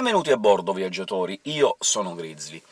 Benvenuti a bordo, viaggiatori, io sono Grizzly.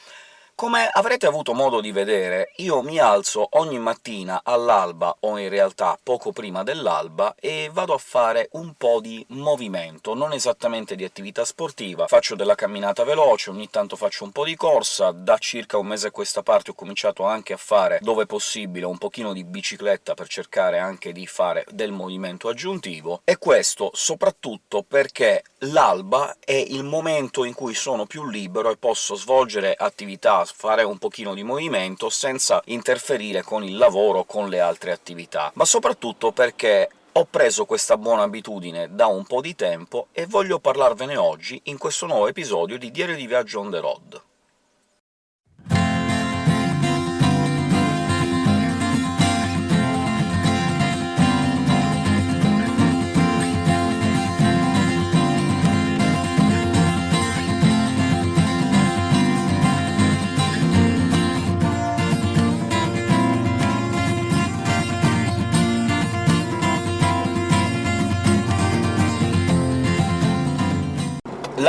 Come avrete avuto modo di vedere, io mi alzo ogni mattina all'alba, o in realtà poco prima dell'alba, e vado a fare un po' di movimento, non esattamente di attività sportiva. Faccio della camminata veloce, ogni tanto faccio un po' di corsa, da circa un mese a questa parte ho cominciato anche a fare, dove possibile, un pochino di bicicletta per cercare anche di fare del movimento aggiuntivo, e questo soprattutto perché l'alba è il momento in cui sono più libero e posso svolgere attività fare un pochino di movimento senza interferire con il lavoro o con le altre attività, ma soprattutto perché ho preso questa buona abitudine da un po' di tempo e voglio parlarvene oggi in questo nuovo episodio di Diario di Viaggio on the road.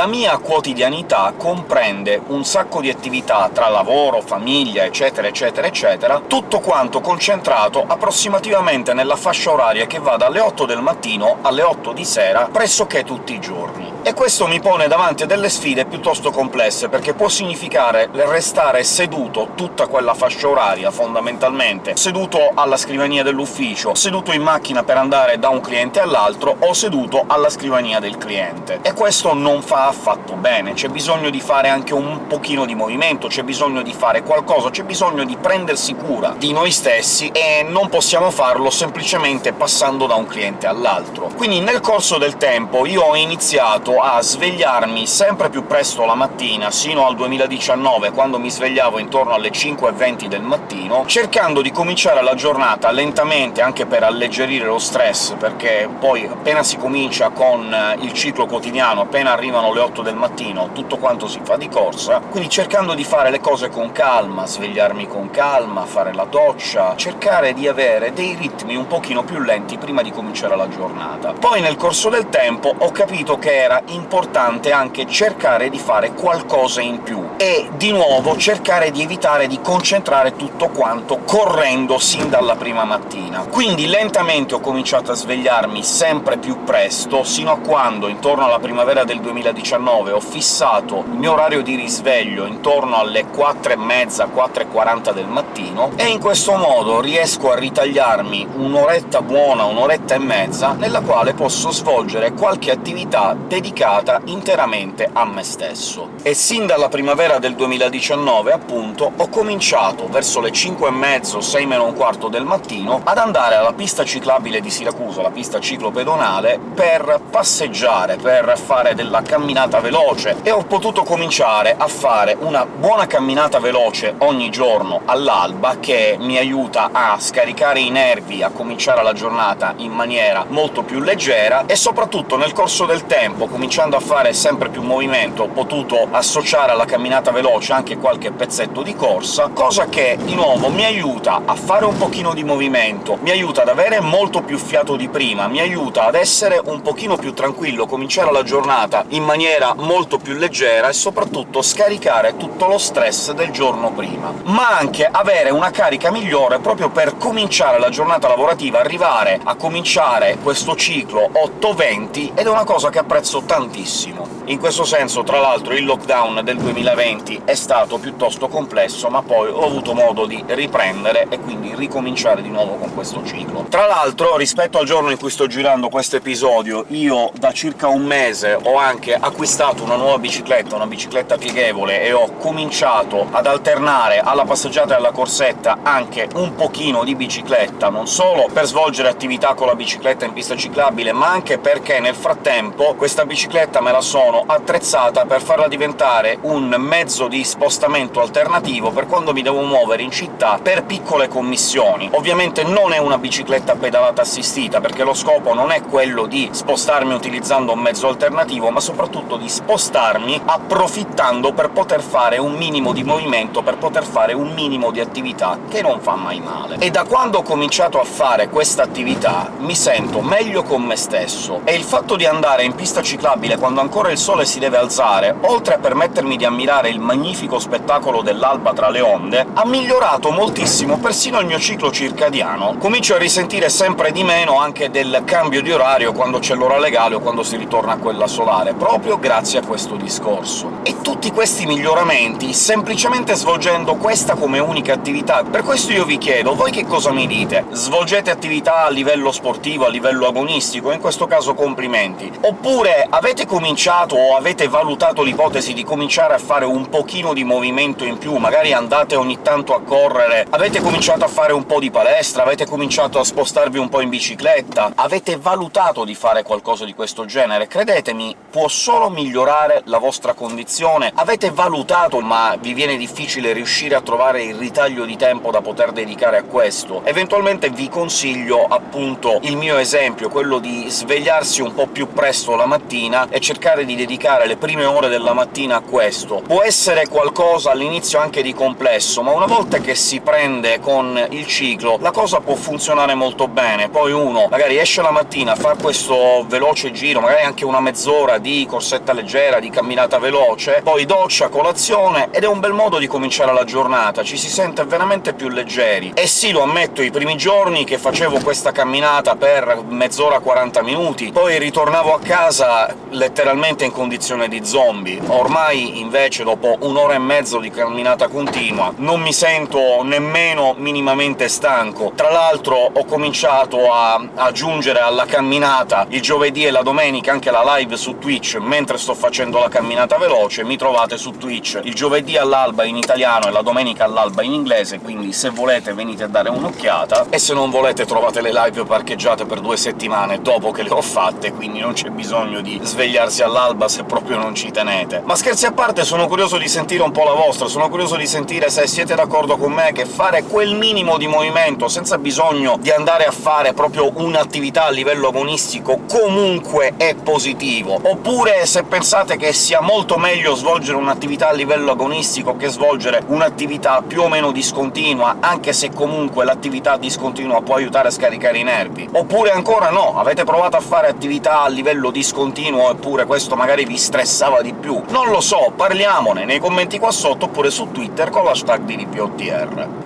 La mia quotidianità comprende un sacco di attività tra lavoro, famiglia, eccetera eccetera eccetera, tutto quanto concentrato approssimativamente nella fascia oraria che va dalle 8 del mattino alle 8 di sera pressoché tutti i giorni. E questo mi pone davanti a delle sfide piuttosto complesse, perché può significare restare seduto tutta quella fascia oraria, fondamentalmente, seduto alla scrivania dell'ufficio, seduto in macchina per andare da un cliente all'altro, o seduto alla scrivania del cliente. E questo non fa affatto bene, c'è bisogno di fare anche un pochino di movimento, c'è bisogno di fare qualcosa, c'è bisogno di prendersi cura di noi stessi, e non possiamo farlo semplicemente passando da un cliente all'altro. Quindi nel corso del tempo io ho iniziato a svegliarmi sempre più presto la mattina, sino al 2019, quando mi svegliavo intorno alle 5.20 del mattino, cercando di cominciare la giornata lentamente, anche per alleggerire lo stress, perché poi appena si comincia con il ciclo quotidiano, appena arrivano le 8 del mattino, tutto quanto si fa di corsa, quindi cercando di fare le cose con calma, svegliarmi con calma, fare la doccia, cercare di avere dei ritmi un pochino più lenti prima di cominciare la giornata. Poi nel corso del tempo ho capito che era importante anche cercare di fare qualcosa in più, e di nuovo cercare di evitare di concentrare tutto quanto correndo sin dalla prima mattina. Quindi lentamente ho cominciato a svegliarmi sempre più presto, sino a quando, intorno alla primavera del 2019, ho fissato il mio orario di risveglio intorno alle 4.30, 4.40 del mattino, e in questo modo riesco a ritagliarmi un'oretta buona, un'oretta e mezza, nella quale posso svolgere qualche attività dedicata dedicata interamente a me stesso. E sin dalla primavera del 2019, appunto, ho cominciato, verso le 5 e mezzo, 6 meno un quarto del mattino, ad andare alla pista ciclabile di Siracusa, la pista ciclopedonale, per passeggiare, per fare della camminata veloce, e ho potuto cominciare a fare una buona camminata veloce ogni giorno all'alba, che mi aiuta a scaricare i nervi, a cominciare la giornata in maniera molto più leggera, e soprattutto nel corso del tempo, cominciando a fare sempre più movimento, ho potuto associare alla camminata veloce anche qualche pezzetto di corsa, cosa che, di nuovo, mi aiuta a fare un pochino di movimento, mi aiuta ad avere molto più fiato di prima, mi aiuta ad essere un pochino più tranquillo, cominciare la giornata in maniera molto più leggera e soprattutto scaricare tutto lo stress del giorno prima. Ma anche avere una carica migliore proprio per cominciare la giornata lavorativa, arrivare a cominciare questo ciclo 8-20, ed è una cosa che apprezzo tantissimo. In questo senso, tra l'altro, il lockdown del 2020 è stato piuttosto complesso, ma poi ho avuto modo di riprendere e quindi ricominciare di nuovo con questo ciclo. Tra l'altro, rispetto al giorno in cui sto girando questo episodio, io da circa un mese ho anche acquistato una nuova bicicletta, una bicicletta pieghevole, e ho cominciato ad alternare alla passeggiata e alla corsetta anche un pochino di bicicletta, non solo per svolgere attività con la bicicletta in pista ciclabile, ma anche perché nel frattempo questa bicicletta me la sono attrezzata per farla diventare un mezzo di spostamento alternativo per quando mi devo muovere in città per piccole commissioni. Ovviamente non è una bicicletta pedalata assistita, perché lo scopo non è quello di spostarmi utilizzando un mezzo alternativo, ma soprattutto di spostarmi approfittando per poter fare un minimo di movimento, per poter fare un minimo di attività, che non fa mai male. E da quando ho cominciato a fare questa attività mi sento meglio con me stesso, e il fatto di andare in pista ciclabile quando ancora il sole si deve alzare, oltre a permettermi di ammirare il magnifico spettacolo dell'alba tra le onde, ha migliorato moltissimo persino il mio ciclo circadiano. Comincio a risentire sempre di meno anche del cambio di orario quando c'è l'ora legale o quando si ritorna a quella solare, proprio grazie a questo discorso. E tutti questi miglioramenti semplicemente svolgendo questa come unica attività. Per questo io vi chiedo, voi che cosa mi dite? Svolgete attività a livello sportivo, a livello agonistico? In questo caso complimenti. Oppure avete cominciato o avete valutato l'ipotesi di cominciare a fare un pochino di movimento in più, magari andate ogni tanto a correre, avete cominciato a fare un po' di palestra, avete cominciato a spostarvi un po' in bicicletta, avete valutato di fare qualcosa di questo genere? Credetemi, può solo migliorare la vostra condizione. Avete valutato, ma vi viene difficile riuscire a trovare il ritaglio di tempo da poter dedicare a questo? Eventualmente vi consiglio appunto il mio esempio, quello di svegliarsi un po' più presto la mattina e cercare di dedicare le prime ore della mattina a questo. Può essere qualcosa all'inizio anche di complesso, ma una volta che si prende con il ciclo la cosa può funzionare molto bene. Poi uno magari esce la mattina, fa questo veloce giro, magari anche una mezz'ora di corsetta leggera, di camminata veloce, poi doccia, colazione, ed è un bel modo di cominciare la giornata, ci si sente veramente più leggeri. E sì, lo ammetto, i primi giorni che facevo questa camminata per mezz'ora, 40 minuti, poi ritornavo a casa letteralmente in condizione di zombie. Ormai, invece, dopo un'ora e mezzo di camminata continua, non mi sento nemmeno minimamente stanco. Tra l'altro ho cominciato a aggiungere alla camminata il giovedì e la domenica anche la live su Twitch mentre sto facendo la camminata veloce, mi trovate su Twitch il giovedì all'alba in italiano e la domenica all'alba in inglese, quindi se volete venite a dare un'occhiata, e se non volete trovate le live parcheggiate per due settimane dopo che le ho fatte, quindi non c'è bisogno di svegliarsi all'alba se proprio non ci tenete. Ma scherzi a parte, sono curioso di sentire un po' la vostra, sono curioso di sentire se siete d'accordo con me che fare quel minimo di movimento, senza bisogno di andare a fare proprio un'attività a livello agonistico, comunque è positivo, oppure se pensate che sia molto meglio svolgere un'attività a livello agonistico che svolgere un'attività più o meno discontinua, anche se comunque l'attività discontinua può aiutare a scaricare i nervi. Oppure ancora no, avete provato a fare attività a livello discontinuo eppure questo magari vi stressava di più. Non lo so, parliamone nei commenti qua sotto, oppure su Twitter con l'hashtag di.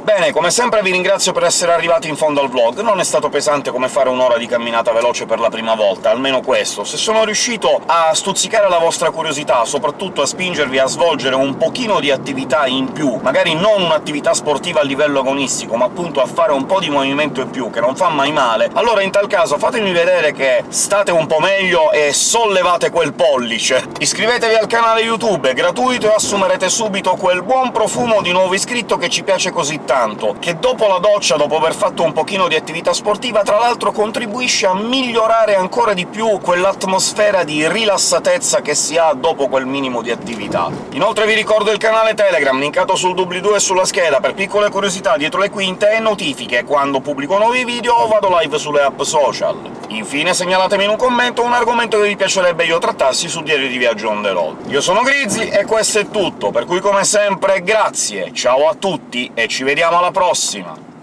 Bene, come sempre vi ringrazio per essere arrivati in fondo al vlog, non è stato pesante come fare un'ora di camminata veloce per la prima volta, almeno questo. Se sono riuscito a stuzzicare la vostra curiosità, soprattutto a spingervi a svolgere un pochino di attività in più, magari non un'attività sportiva a livello agonistico, ma appunto a fare un po' di movimento in più, che non fa mai male, allora in tal caso fatemi vedere che state un po' meglio e sollevate quel pollice. Iscrivetevi al canale YouTube, è gratuito e assumerete subito quel buon profumo di nuovo iscritto che ci piace così tanto, che dopo la doccia, dopo aver fatto un pochino di attività sportiva, tra l'altro contribuisce a migliorare ancora di più quell'atmosfera di rilassatezza che si ha dopo quel minimo di attività. Inoltre vi ricordo il canale Telegram, linkato sul doobly-doo e sulla scheda, per piccole curiosità dietro le quinte e notifiche quando pubblico nuovi video o vado live sulle app social. Infine segnalatemi in un commento un argomento che vi piacerebbe io trattassi su Diario di Viaggio on the road. Io sono Grizzly e questo è tutto, per cui come sempre grazie, ciao a tutti e ci vediamo alla prossima!